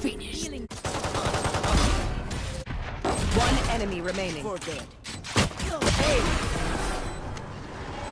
Finished. One enemy remaining. For dead.